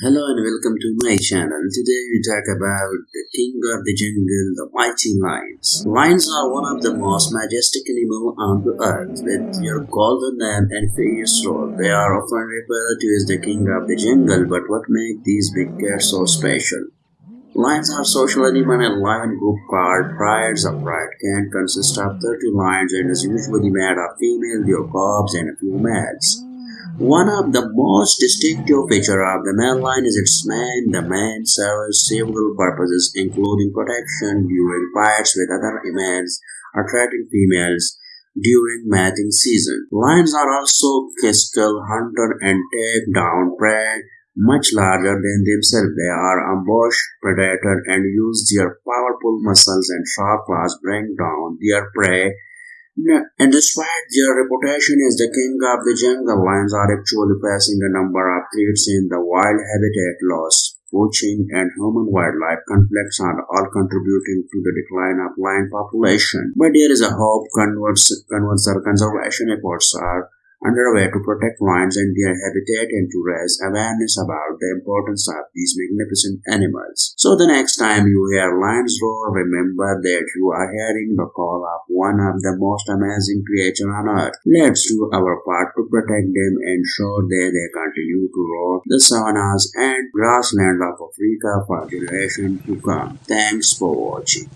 Hello and welcome to my channel. Today we talk about the king of the jungle, the mighty lions. Lions are one of the most majestic animals on the earth. With their golden name and fierce roar, they are often referred to as the king of the jungle. But what makes these big cats so special? Lions are social animals and live in group called prides of pride can consist of 30 lions and is usually made of female, their cubs and a few males. One of the most distinctive features of the male lion is its mane. The mane serves several purposes, including protection during fights with other males, attracting females during mating season. Lions are also physical hunter and take down prey much larger than themselves. They are ambush predator and use their powerful muscles and sharp claws to bring down their prey and despite their reputation as the king of the jungle, lions are actually facing a number of threats in the wild habitat loss. Poaching and human-wildlife conflicts are all contributing to the decline of lion population. But there is a hope converse conservation efforts are underway to protect lions and their habitat and to raise awareness about the importance of these magnificent animals. So the next time you hear lions roar, remember that you are hearing the call of one of the most amazing creatures on earth. Let's do our part to protect them and ensure that they continue to roar the savannas and grasslands of Africa for generations to come. Thanks for watching.